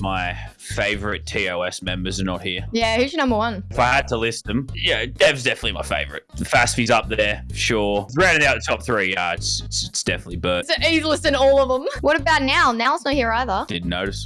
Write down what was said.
My favorite TOS members are not here. Yeah, who's your number one? If I had to list them, yeah, Dev's definitely my favorite. Fastby's up there, sure. Rounding out the top three, yeah, it's, it's, it's definitely Bert. So he's listing all of them. What about now? Now's not here either. Didn't notice.